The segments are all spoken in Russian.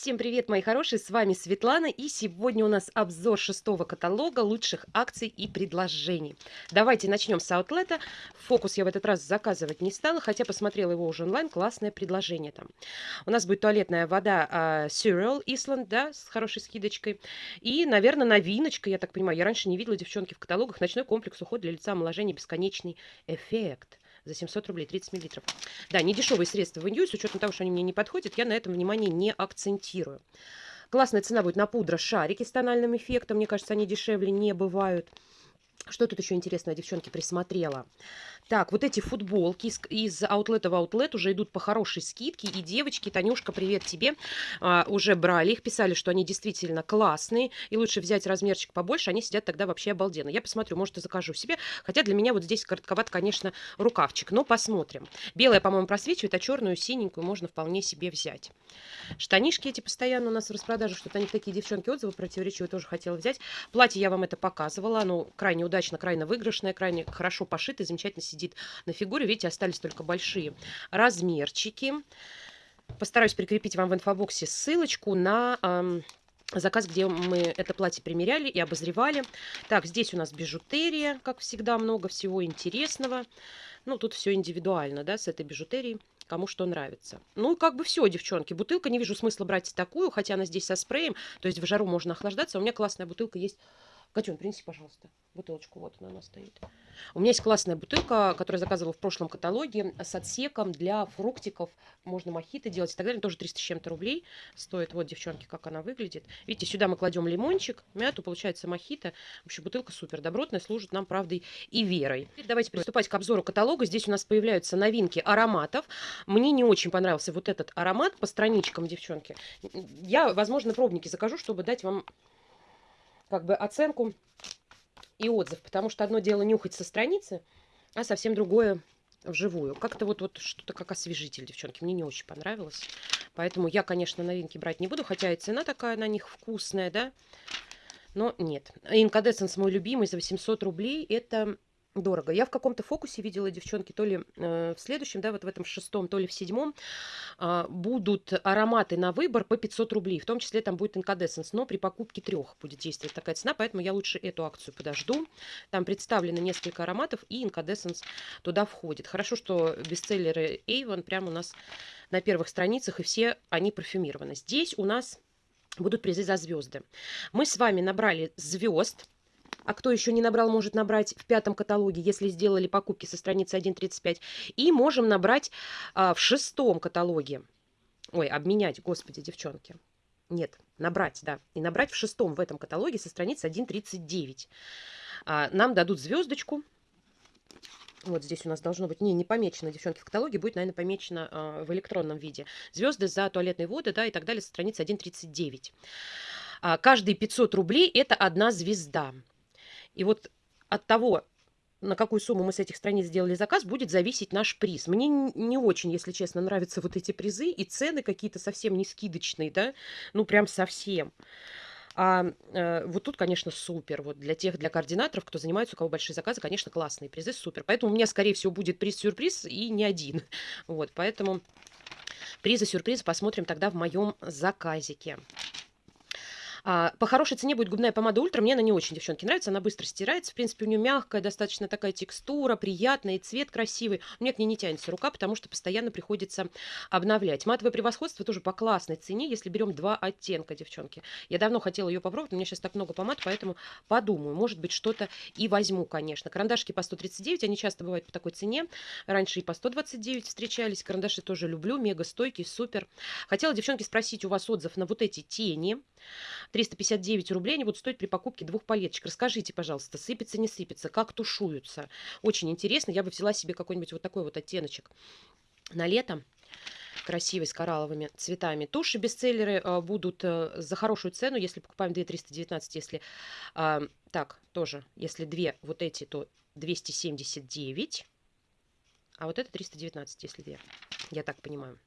Всем привет, мои хорошие, с вами Светлана, и сегодня у нас обзор шестого каталога лучших акций и предложений. Давайте начнем с аутлета. Фокус я в этот раз заказывать не стала, хотя посмотрела его уже онлайн, классное предложение там. У нас будет туалетная вода uh, Cereal Island, да, с хорошей скидочкой. И, наверное, новиночка, я так понимаю, я раньше не видела, девчонки, в каталогах, ночной комплекс уход для лица, омоложения, бесконечный эффект за 700 рублей, 30 миллилитров. Да, не дешевые средства в Индию, с учетом того, что они мне не подходят, я на этом внимание не акцентирую. Классная цена будет на пудра шарики с тональным эффектом. Мне кажется, они дешевле не бывают. Что тут еще интересного, девчонки, присмотрела? Так, вот эти футболки из, аутлета в аутлет уже идут по хорошей скидке. И девочки, Танюшка, привет тебе, а, уже брали их, писали, что они действительно классные. И лучше взять размерчик побольше, они сидят тогда вообще обалденно. Я посмотрю, может, и закажу себе. Хотя для меня вот здесь коротковат, конечно, рукавчик. Но посмотрим. Белая, по-моему, просвечивает, а черную, синенькую можно вполне себе взять. Штанишки эти постоянно у нас в распродаже. Что-то они такие, девчонки, отзывы противоречивые тоже хотела взять. Платье я вам это показывала. Оно крайне удачно, крайне выигрышное, крайне хорошо пошито, замечательно сидит на фигуре. Видите, остались только большие размерчики. Постараюсь прикрепить вам в инфобоксе ссылочку на... Эм, заказ, где мы это платье примеряли и обозревали. Так, здесь у нас бижутерия, как всегда, много всего интересного. Ну, тут все индивидуально, да, с этой бижутерией, кому что нравится. Ну, как бы все, девчонки. Бутылка, не вижу смысла брать такую, хотя она здесь со спреем, то есть в жару можно охлаждаться. У меня классная бутылка есть Катюн, принеси, пожалуйста, бутылочку. Вот она, она стоит. У меня есть классная бутылка, которую я заказывала в прошлом каталоге с отсеком для фруктиков. Можно мохито делать и так далее. Тоже 300 с чем-то рублей стоит. Вот, девчонки, как она выглядит. Видите, сюда мы кладем лимончик, мяту, получается мохито. В общем, бутылка супер добротная, служит нам правдой и верой. Теперь давайте приступать к обзору каталога. Здесь у нас появляются новинки ароматов. Мне не очень понравился вот этот аромат по страничкам, девчонки. Я, возможно, пробники закажу, чтобы дать вам как бы оценку и отзыв, потому что одно дело нюхать со страницы, а совсем другое вживую. Как-то вот, вот что-то как освежитель, девчонки, мне не очень понравилось. Поэтому я, конечно, новинки брать не буду, хотя и цена такая на них вкусная, да. Но нет. Инкадесценс мой любимый за 800 рублей. Это дорого. Я в каком-то фокусе видела, девчонки, то ли э, в следующем, да, вот в этом шестом, то ли в седьмом, э, будут ароматы на выбор по 500 рублей. В том числе там будет инкадесценс, но при покупке трех будет действовать такая цена, поэтому я лучше эту акцию подожду. Там представлено несколько ароматов, и инкадесценс туда входит. Хорошо, что бестселлеры Avon прямо у нас на первых страницах, и все они парфюмированы. Здесь у нас будут призы за звезды. Мы с вами набрали звезд а кто еще не набрал, может набрать в пятом каталоге, если сделали покупки со страницы 1.35. И можем набрать а, в шестом каталоге. Ой, обменять, господи, девчонки. Нет, набрать, да. И набрать в шестом в этом каталоге со страницы 1.39. А, нам дадут звездочку. Вот здесь у нас должно быть, не, не помечено, девчонки, в каталоге, будет, наверное, помечено э, в электронном виде. Звезды за туалетные воды, да, и так далее, со страницы 1.39. А, каждые 500 рублей – это одна звезда. И вот от того, на какую сумму мы с этих страниц сделали заказ, будет зависеть наш приз. Мне не очень, если честно, нравятся вот эти призы и цены какие-то совсем не скидочные, да, ну прям совсем. А э, вот тут, конечно, супер. Вот для тех, для координаторов, кто занимается, у кого большие заказы, конечно, классные призы, супер. Поэтому у меня, скорее всего, будет приз-сюрприз и не один. Вот, поэтому призы-сюрпризы посмотрим тогда в моем заказике. А, по хорошей цене будет губная помада Ультра. Мне она не очень, девчонки, нравится. Она быстро стирается. В принципе, у нее мягкая, достаточно такая текстура, приятная, и цвет красивый. Мне к ней не тянется рука, потому что постоянно приходится обновлять. Матовое превосходство тоже по классной цене, если берем два оттенка, девчонки. Я давно хотела ее попробовать, у меня сейчас так много помад, поэтому подумаю. Может быть, что-то и возьму, конечно. Карандашки по 139, они часто бывают по такой цене. Раньше и по 129 встречались. Карандаши тоже люблю, мега стойкий, супер. Хотела, девчонки, спросить у вас отзыв на вот эти тени. 359 рублей они будут стоить при покупке двух палеточек. Расскажите, пожалуйста, сыпется, не сыпется, как тушуются. Очень интересно. Я бы взяла себе какой-нибудь вот такой вот оттеночек на лето красивый, с коралловыми цветами. Туши бестселлеры э, будут э, за хорошую цену, если покупаем 2 319, если... Э, так, тоже, если две вот эти, то 279, а вот это 319, если две, я так понимаю.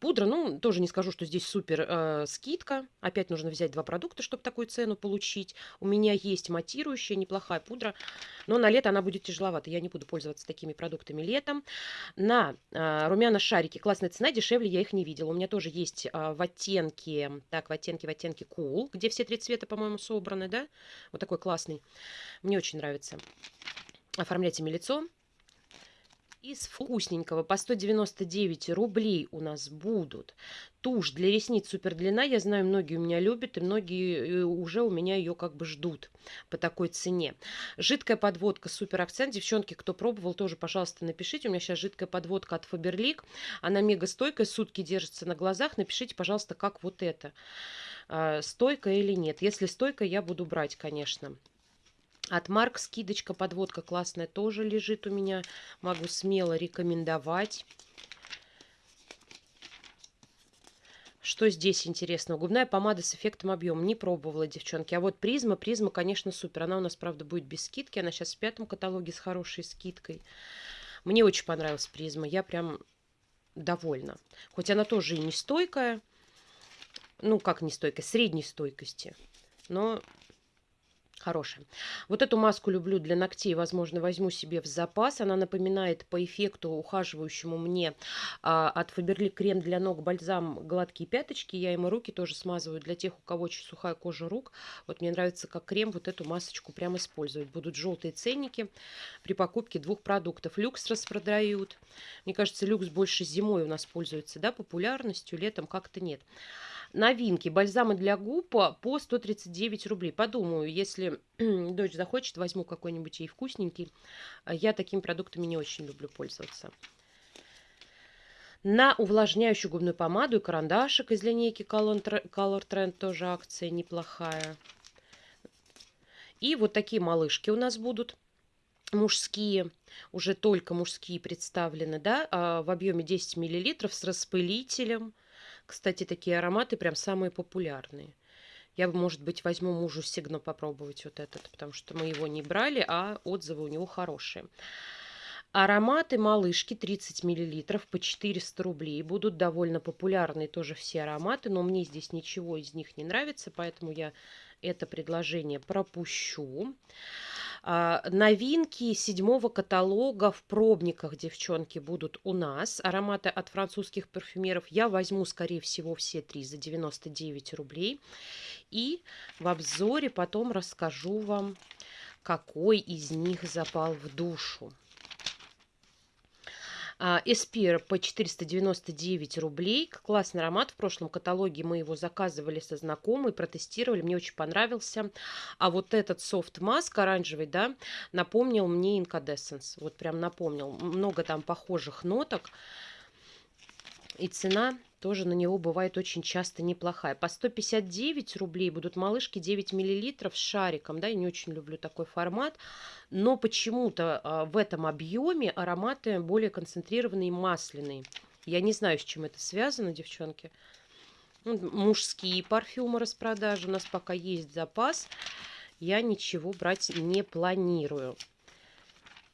Пудра, ну, тоже не скажу, что здесь супер э, скидка. Опять нужно взять два продукта, чтобы такую цену получить. У меня есть матирующая, неплохая пудра, но на лето она будет тяжеловата. Я не буду пользоваться такими продуктами летом. На э, румяна шарики классная цена, дешевле я их не видела. У меня тоже есть э, в оттенке, так, в оттенке, в оттенке cool, где все три цвета, по-моему, собраны, да? Вот такой классный. Мне очень нравится. Оформляйте мне лицо. Из вкусненького по 199 рублей у нас будут тушь для ресниц супер длина. Я знаю, многие у меня любят, и многие э, уже у меня ее как бы ждут по такой цене. Жидкая подводка супер акцент. Девчонки, кто пробовал, тоже, пожалуйста, напишите. У меня сейчас жидкая подводка от Faberlic. Она мега стойкая, сутки держится на глазах. Напишите, пожалуйста, как вот это. А, стойкая или нет. Если стойкая, я буду брать, конечно. От Марк скидочка, подводка классная тоже лежит у меня. Могу смело рекомендовать. Что здесь интересного? Губная помада с эффектом объема. Не пробовала, девчонки. А вот призма, призма, конечно, супер. Она у нас, правда, будет без скидки. Она сейчас в пятом каталоге с хорошей скидкой. Мне очень понравилась призма. Я прям довольна. Хоть она тоже и не стойкая. Ну, как не стойкая, средней стойкости. Но хорошая. Вот эту маску люблю для ногтей, возможно, возьму себе в запас. Она напоминает по эффекту ухаживающему мне а, от Faberlic крем для ног бальзам гладкие пяточки. Я ему руки тоже смазываю для тех, у кого очень сухая кожа рук. Вот мне нравится как крем вот эту масочку прям использовать. Будут желтые ценники при покупке двух продуктов. Люкс распродают. Мне кажется, люкс больше зимой у нас пользуется да, популярностью, летом как-то нет. Новинки. Бальзамы для губ по 139 рублей. Подумаю, если дочь захочет, возьму какой-нибудь ей вкусненький. Я такими продуктами не очень люблю пользоваться. На увлажняющую губную помаду и карандашик из линейки Color Trend тоже акция неплохая. И вот такие малышки у нас будут мужские, уже только мужские представлены, да, а, в объеме 10 миллилитров с распылителем. Кстати, такие ароматы прям самые популярные. Я, может быть, возьму мужу Сигно попробовать вот этот, потому что мы его не брали, а отзывы у него хорошие. Ароматы малышки 30 мл по 400 рублей. Будут довольно популярные тоже все ароматы, но мне здесь ничего из них не нравится, поэтому я это предложение пропущу. А, новинки седьмого каталога в пробниках, девчонки, будут у нас. Ароматы от французских парфюмеров я возьму, скорее всего, все три за 99 рублей. И в обзоре потом расскажу вам, какой из них запал в душу. Эспир по 499 рублей. Классный аромат. В прошлом каталоге мы его заказывали со знакомой, протестировали. Мне очень понравился. А вот этот софт маск оранжевый, да, напомнил мне Incandescence. Вот прям напомнил. Много там похожих ноток. И цена тоже на него бывает очень часто неплохая. По 159 рублей будут малышки 9 миллилитров с шариком. Да, я не очень люблю такой формат. Но почему-то а, в этом объеме ароматы более концентрированные и масляные. Я не знаю, с чем это связано, девчонки. Ну, мужские парфюмы распродажи. У нас пока есть запас. Я ничего брать не планирую.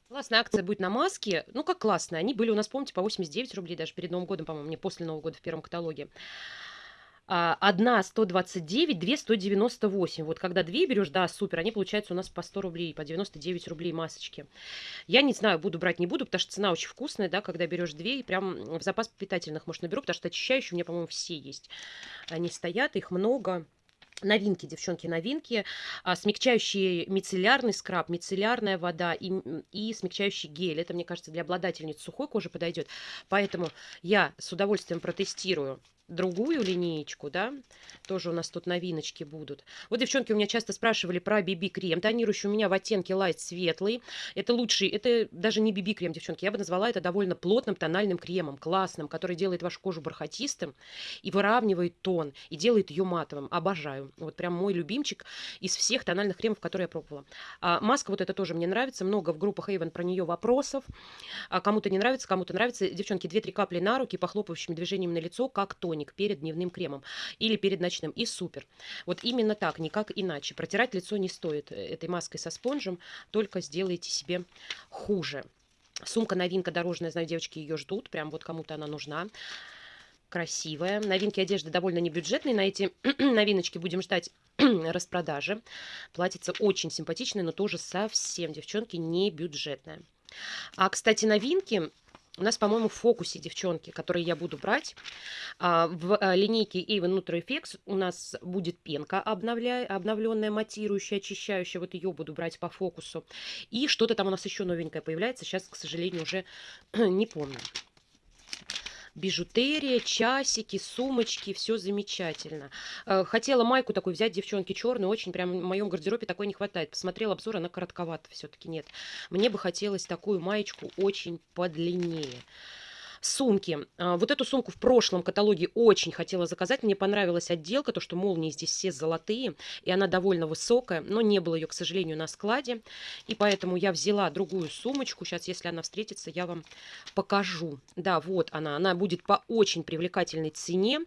Классная акция будет на маске. Ну, как классная. Они были у нас, помните, по 89 рублей даже перед Новым годом, по-моему, не после Нового года в первом каталоге. А, одна 129, две 198. Вот когда две берешь, да, супер, они получаются у нас по 100 рублей, по 99 рублей масочки. Я не знаю, буду брать, не буду, потому что цена очень вкусная, да, когда берешь две, и прям в запас питательных, может, наберу, потому что очищающие у меня, по-моему, все есть. Они стоят, их много. Новинки, девчонки, новинки. А, смягчающий мицеллярный скраб, мицеллярная вода и, и смягчающий гель. Это, мне кажется, для обладательниц сухой кожи подойдет. Поэтому я с удовольствием протестирую другую линеечку, да, тоже у нас тут новиночки будут. Вот, девчонки, у меня часто спрашивали про BB-крем, тонирующий у меня в оттенке Light светлый. Это лучший, это даже не BB-крем, девчонки, я бы назвала это довольно плотным тональным кремом, классным, который делает вашу кожу бархатистым и выравнивает тон, и делает ее матовым. Обожаю. Вот прям мой любимчик из всех тональных кремов, которые я пробовала. А, маска вот эта тоже мне нравится, много в группах Avon про нее вопросов. А, кому-то не нравится, кому-то нравится. Девчонки, 2-3 капли на руки, похлопающими движениями на лицо, как тоник тоник перед дневным кремом или перед ночным. И супер. Вот именно так, никак иначе. Протирать лицо не стоит э, этой маской со спонжем, только сделайте себе хуже. Сумка новинка дорожная, знаю, девочки ее ждут, прям вот кому-то она нужна. красивая. Новинки одежды довольно небюджетные. На эти новиночки будем ждать распродажи. Платьице очень симпатичное, но тоже совсем, девчонки, не бюджетное. А, кстати, новинки у нас, по-моему, в фокусе, девчонки, которые я буду брать. А, в а, линейке Avon Nutri FX у нас будет пенка обновля... обновленная, матирующая, очищающая. Вот ее буду брать по фокусу. И что-то там у нас еще новенькое появляется. Сейчас, к сожалению, уже не помню бижутерия, часики, сумочки, все замечательно. Э, хотела майку такую взять, девчонки, черную, очень прям в моем гардеробе такой не хватает. Посмотрела обзор, она коротковата все-таки нет. Мне бы хотелось такую маечку очень подлиннее. Сумки. А, вот эту сумку в прошлом каталоге очень хотела заказать. Мне понравилась отделка, то, что молнии здесь все золотые, и она довольно высокая, но не было ее, к сожалению, на складе. И поэтому я взяла другую сумочку. Сейчас, если она встретится, я вам покажу. Да, вот она. Она будет по очень привлекательной цене.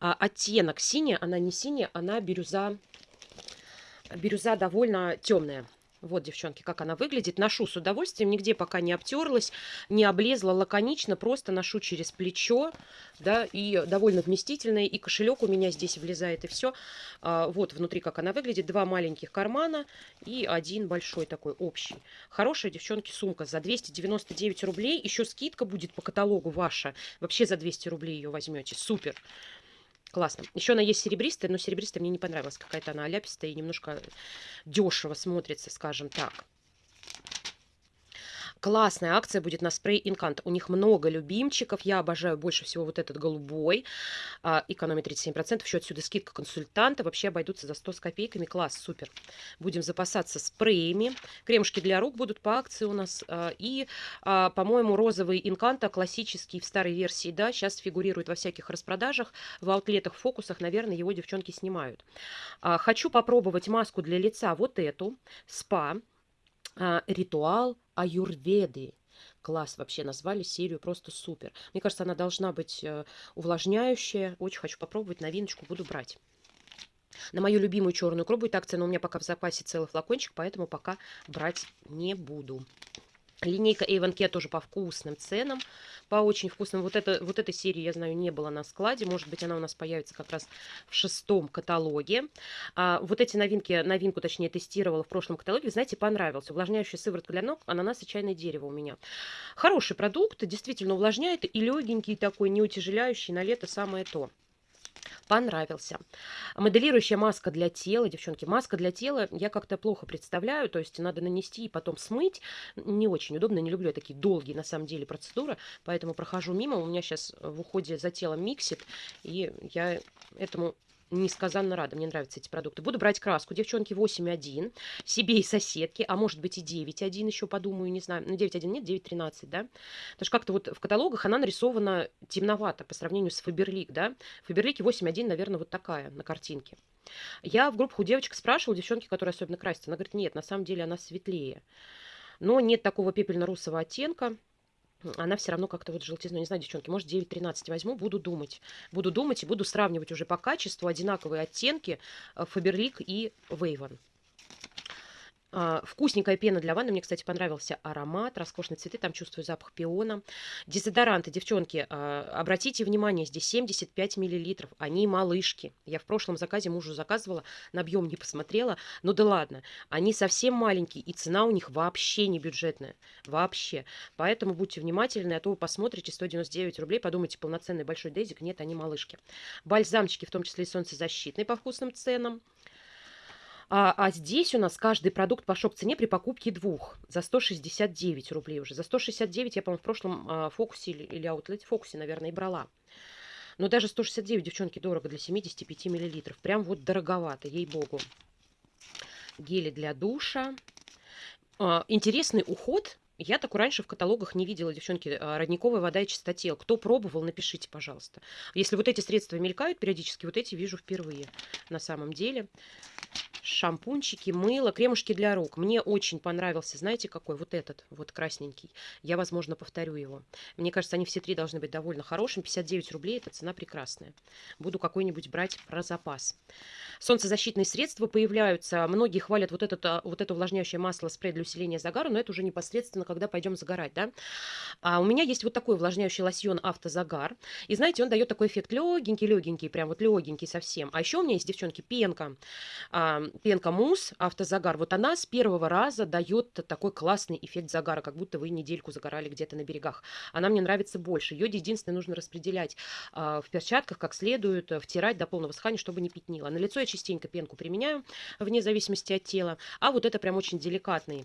А, оттенок синяя, она не синяя, она бирюза. Бирюза довольно темная. Вот, девчонки, как она выглядит. Ношу с удовольствием, нигде пока не обтерлась, не облезла лаконично, просто ношу через плечо, да, и довольно вместительная, и кошелек у меня здесь влезает, и все. А, вот внутри, как она выглядит, два маленьких кармана и один большой такой общий. Хорошая, девчонки, сумка за 299 рублей, еще скидка будет по каталогу ваша, вообще за 200 рублей ее возьмете, супер. Классно. Еще она есть серебристая, но серебристая мне не понравилась. Какая-то она оляпистая и немножко дешево смотрится, скажем так. Классная акция будет на спрей Инкант. У них много любимчиков. Я обожаю больше всего вот этот голубой. А, экономит 37%. Еще отсюда скидка консультанта. Вообще обойдутся за 100 с копейками. Класс, супер. Будем запасаться спреями. Кремушки для рук будут по акции у нас. А, и, а, по-моему, розовый Инканта, классический в старой версии, да, сейчас фигурирует во всяких распродажах. В аутлетах, фокусах, наверное, его девчонки снимают. Хочу попробовать маску для лица вот эту. Спа. Ритуал аюрведы. Класс вообще назвали серию просто супер. Мне кажется, она должна быть э, увлажняющая. Очень хочу попробовать, новиночку буду брать. На мою любимую черную икру будет акция, но у меня пока в запасе целый флакончик, поэтому пока брать не буду. Линейка Avon тоже по вкусным ценам, по очень вкусным. Вот, это, вот этой серии, я знаю, не было на складе. Может быть, она у нас появится как раз в шестом каталоге. А, вот эти новинки, новинку, точнее, тестировала в прошлом каталоге. Знаете, понравился. Увлажняющая сыворотка для ног, ананас и чайное дерево у меня. Хороший продукт, действительно увлажняет и легенький такой, не утяжеляющий, на лето самое то понравился. Моделирующая маска для тела, девчонки, маска для тела я как-то плохо представляю, то есть надо нанести и потом смыть. Не очень удобно, не люблю я такие долгие на самом деле процедуры, поэтому прохожу мимо. У меня сейчас в уходе за телом миксит, и я этому несказанно рада. Мне нравятся эти продукты. Буду брать краску, девчонки, 8.1. Себе и соседки, а может быть и 9.1 еще подумаю, не знаю. Ну, 9.1 нет, 9.13, да? Потому что как-то вот в каталогах она нарисована темновато по сравнению с Фаберлик, да? В Фаберлике 8.1, наверное, вот такая на картинке. Я в группах у девочек спрашивала, девчонки, которые особенно красятся. Она говорит, нет, на самом деле она светлее. Но нет такого пепельно-русого оттенка она все равно как-то вот желтизну, не знаю, девчонки, может 9-13 возьму, буду думать. Буду думать и буду сравнивать уже по качеству одинаковые оттенки Фаберлик и Вейвен. А, вкусненькая пена для ванны. Мне, кстати, понравился аромат. Роскошные цветы. Там чувствую запах пиона. Дезодоранты. Девчонки, а, обратите внимание, здесь 75 миллилитров. Они малышки. Я в прошлом заказе мужу заказывала. На объем не посмотрела. Ну да ладно. Они совсем маленькие. И цена у них вообще не бюджетная. Вообще. Поэтому будьте внимательны. А то вы посмотрите 199 рублей. Подумайте, полноценный большой дезик. Нет, они малышки. Бальзамчики, в том числе и солнцезащитные по вкусным ценам. А, а здесь у нас каждый продукт по шок-цене при покупке двух за 169 рублей уже. За 169 я, по-моему, в прошлом а, фокусе или, или аутлете фокусе, наверное, и брала. Но даже 169, девчонки, дорого для 75 миллилитров. Прям вот дороговато, ей-богу. Гели для душа. А, интересный уход я такой раньше в каталогах не видела, девчонки, а, родниковая вода и чистотел. Кто пробовал, напишите, пожалуйста. Если вот эти средства мелькают периодически, вот эти вижу впервые на самом деле. Шампунчики, мыло, кремушки для рук. Мне очень понравился, знаете, какой? Вот этот, вот красненький. Я, возможно, повторю его. Мне кажется, они все три должны быть довольно хорошими. 59 рублей, это цена прекрасная. Буду какой-нибудь брать про запас. Солнцезащитные средства появляются. Многие хвалят вот, этот, а, вот это увлажняющее масло спрей для усиления загара, но это уже непосредственно когда пойдем загорать, да. А у меня есть вот такой увлажняющий лосьон «Автозагар». И знаете, он дает такой эффект легенький-легенький, прям вот легенький совсем. А еще у меня есть, девчонки, пенка. А, пенка мусс «Автозагар». Вот она с первого раза дает такой классный эффект загара, как будто вы недельку загорали где-то на берегах. Она мне нравится больше. Ее единственное нужно распределять а, в перчатках как следует, втирать до полного схания, чтобы не пятнило. На лицо я частенько пенку применяю, вне зависимости от тела. А вот это прям очень деликатный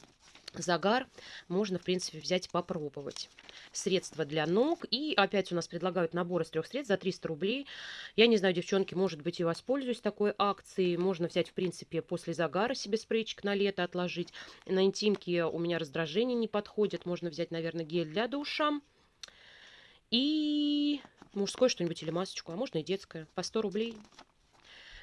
загар можно, в принципе, взять попробовать. Средства для ног. И опять у нас предлагают набор из трех средств за 300 рублей. Я не знаю, девчонки, может быть, и воспользуюсь такой акцией. Можно взять, в принципе, после загара себе спрейчик на лето отложить. На интимке у меня раздражение не подходит. Можно взять, наверное, гель для душа. И мужское что-нибудь или масочку, а можно и детское. По 100 рублей.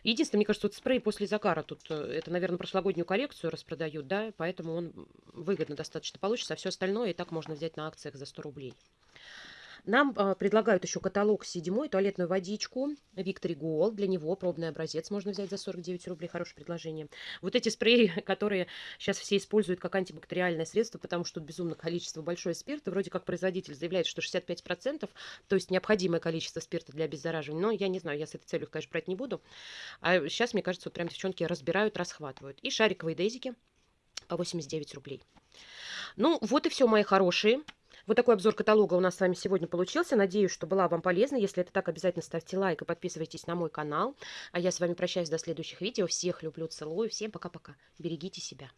Единственное, мне кажется, вот спрей после загара тут, э, это, наверное, прошлогоднюю коллекцию распродают, да, поэтому он выгодно достаточно получится, а все остальное и так можно взять на акциях за 100 рублей. Нам э, предлагают еще каталог седьмой, туалетную водичку Victory Gold. Для него пробный образец можно взять за 49 рублей. Хорошее предложение. Вот эти спреи, которые сейчас все используют как антибактериальное средство, потому что тут безумно количество большое спирта. Вроде как производитель заявляет, что 65%, то есть необходимое количество спирта для обеззараживания. Но я не знаю, я с этой целью, конечно, брать не буду. А сейчас, мне кажется, вот прям девчонки разбирают, расхватывают. И шариковые дезики по 89 рублей. Ну, вот и все, мои хорошие. Вот такой обзор каталога у нас с вами сегодня получился. Надеюсь, что была вам полезна. Если это так, обязательно ставьте лайк и подписывайтесь на мой канал. А я с вами прощаюсь до следующих видео. Всех люблю, целую. Всем пока-пока. Берегите себя.